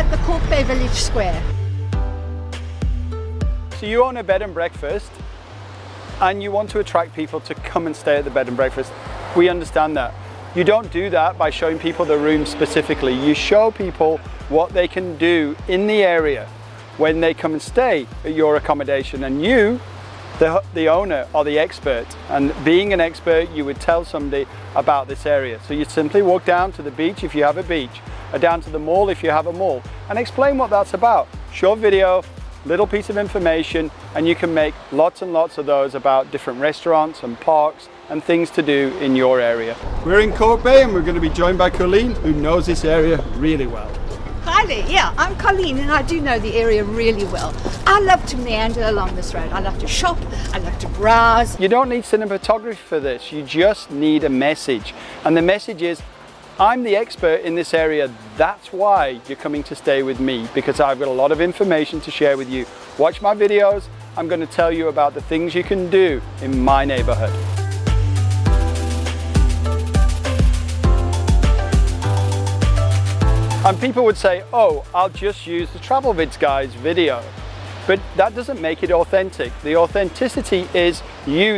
at the Bay Village Square. So you own a bed and breakfast and you want to attract people to come and stay at the bed and breakfast. We understand that. You don't do that by showing people the room specifically. You show people what they can do in the area when they come and stay at your accommodation and you the, the owner are the expert and being an expert you would tell somebody about this area so you simply walk down to the beach if you have a beach down to the mall if you have a mall and explain what that's about short video little piece of information and you can make lots and lots of those about different restaurants and parks and things to do in your area. We're in Cork Bay and we're going to be joined by Colleen who knows this area really well. Hi there, yeah, I'm Colleen and I do know the area really well. I love to meander along this road. I love to shop, I love to browse. You don't need cinematography for this, you just need a message. And the message is, I'm the expert in this area, that's why you're coming to stay with me, because I've got a lot of information to share with you. Watch my videos, I'm going to tell you about the things you can do in my neighborhood. And people would say, oh, I'll just use the Travel Vids guy's video. But that doesn't make it authentic. The authenticity is you